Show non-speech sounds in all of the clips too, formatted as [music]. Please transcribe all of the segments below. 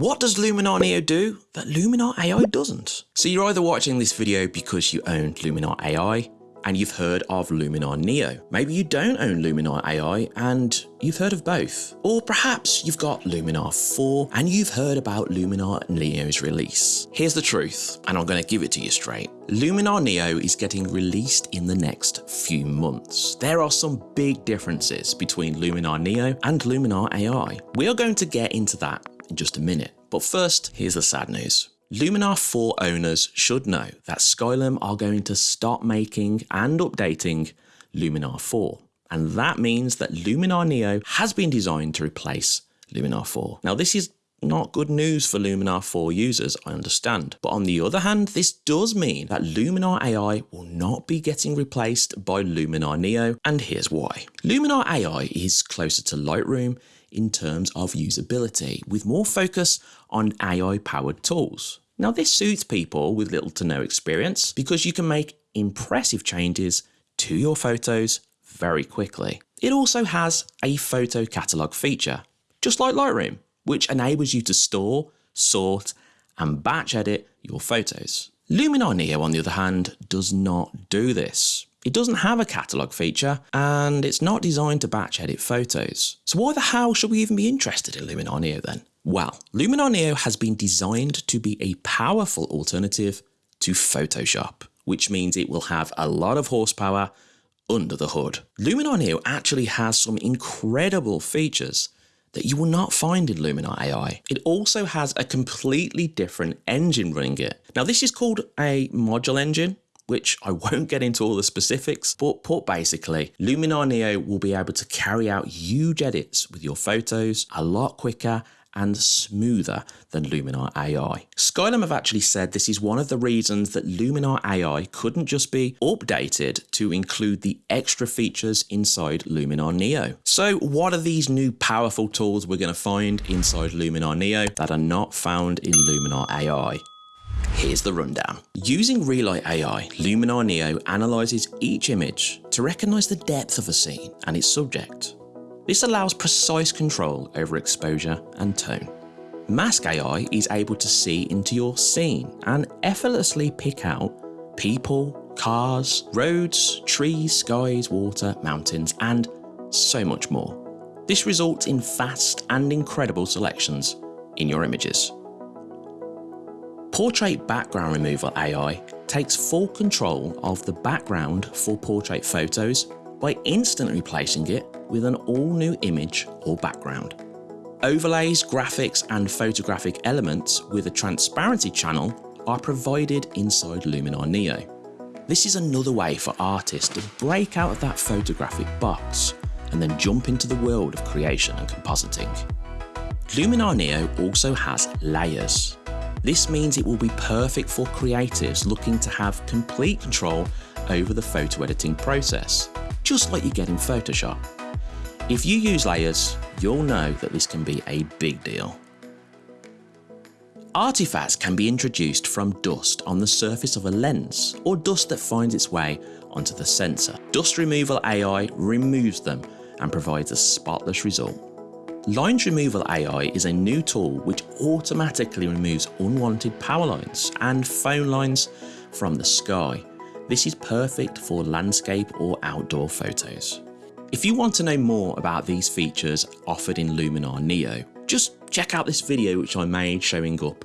What does Luminar Neo do that Luminar AI doesn't? So you're either watching this video because you own Luminar AI and you've heard of Luminar Neo. Maybe you don't own Luminar AI and you've heard of both. Or perhaps you've got Luminar 4 and you've heard about Luminar Neo's release. Here's the truth, and I'm going to give it to you straight. Luminar Neo is getting released in the next few months. There are some big differences between Luminar Neo and Luminar AI. We are going to get into that in just a minute. But first, here's the sad news. Luminar 4 owners should know that Skylum are going to stop making and updating Luminar 4. And that means that Luminar Neo has been designed to replace Luminar 4. Now this is not good news for Luminar 4 users, I understand. But on the other hand, this does mean that Luminar AI will not be getting replaced by Luminar Neo, and here's why. Luminar AI is closer to Lightroom in terms of usability, with more focus on AI powered tools. Now, this suits people with little to no experience because you can make impressive changes to your photos very quickly. It also has a photo catalog feature, just like Lightroom, which enables you to store, sort, and batch edit your photos. Luminar Neo, on the other hand, does not do this. It doesn't have a catalogue feature and it's not designed to batch edit photos. So why the hell should we even be interested in Luminar Neo then? Well, Luminar Neo has been designed to be a powerful alternative to Photoshop, which means it will have a lot of horsepower under the hood. Luminar Neo actually has some incredible features that you will not find in Luminar AI. It also has a completely different engine running it. Now this is called a module engine, which I [laughs] won't get into all the specifics, but put basically, Luminar Neo will be able to carry out huge edits with your photos a lot quicker and smoother than Luminar AI. Skylum have actually said this is one of the reasons that Luminar AI couldn't just be updated to include the extra features inside Luminar Neo. So what are these new powerful tools we're going to find inside Luminar Neo that are not found in Luminar AI? Here's the rundown. Using Relight AI, Luminar Neo analyses each image to recognise the depth of a scene and its subject. This allows precise control over exposure and tone. Mask AI is able to see into your scene and effortlessly pick out people, cars, roads, trees, skies, water, mountains, and so much more. This results in fast and incredible selections in your images. Portrait Background Removal AI takes full control of the background for portrait photos by instantly replacing it with an all-new image or background. Overlays, graphics and photographic elements with a transparency channel are provided inside Luminar Neo. This is another way for artists to break out of that photographic box and then jump into the world of creation and compositing. Luminar Neo also has layers, this means it will be perfect for creatives looking to have complete control over the photo editing process, just like you get in Photoshop. If you use layers, you'll know that this can be a big deal. Artifacts can be introduced from dust on the surface of a lens or dust that finds its way onto the sensor. Dust Removal AI removes them and provides a spotless result. Lines Removal AI is a new tool which automatically removes unwanted power lines and phone lines from the sky. This is perfect for landscape or outdoor photos. If you want to know more about these features offered in Luminar Neo, just check out this video which I made showing up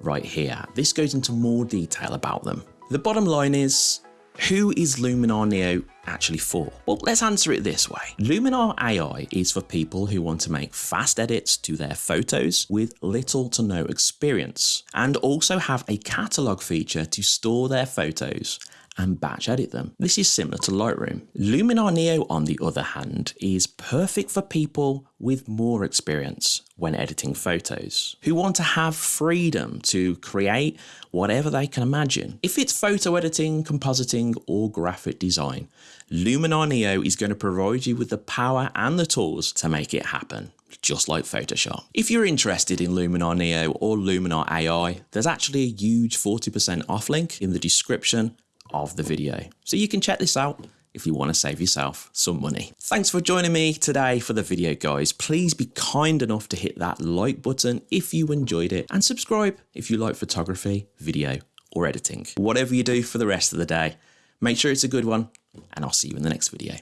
right here. This goes into more detail about them. The bottom line is, who is Luminar Neo actually for? Well, let's answer it this way. Luminar AI is for people who want to make fast edits to their photos with little to no experience and also have a catalog feature to store their photos and batch edit them. This is similar to Lightroom. Luminar Neo, on the other hand, is perfect for people with more experience when editing photos, who want to have freedom to create whatever they can imagine. If it's photo editing, compositing, or graphic design, Luminar Neo is going to provide you with the power and the tools to make it happen just like Photoshop. If you're interested in Luminar Neo or Luminar AI, there's actually a huge 40% off link in the description of the video. So you can check this out, if you want to save yourself some money. Thanks for joining me today for the video guys. Please be kind enough to hit that like button if you enjoyed it and subscribe if you like photography, video or editing. Whatever you do for the rest of the day, make sure it's a good one and I'll see you in the next video.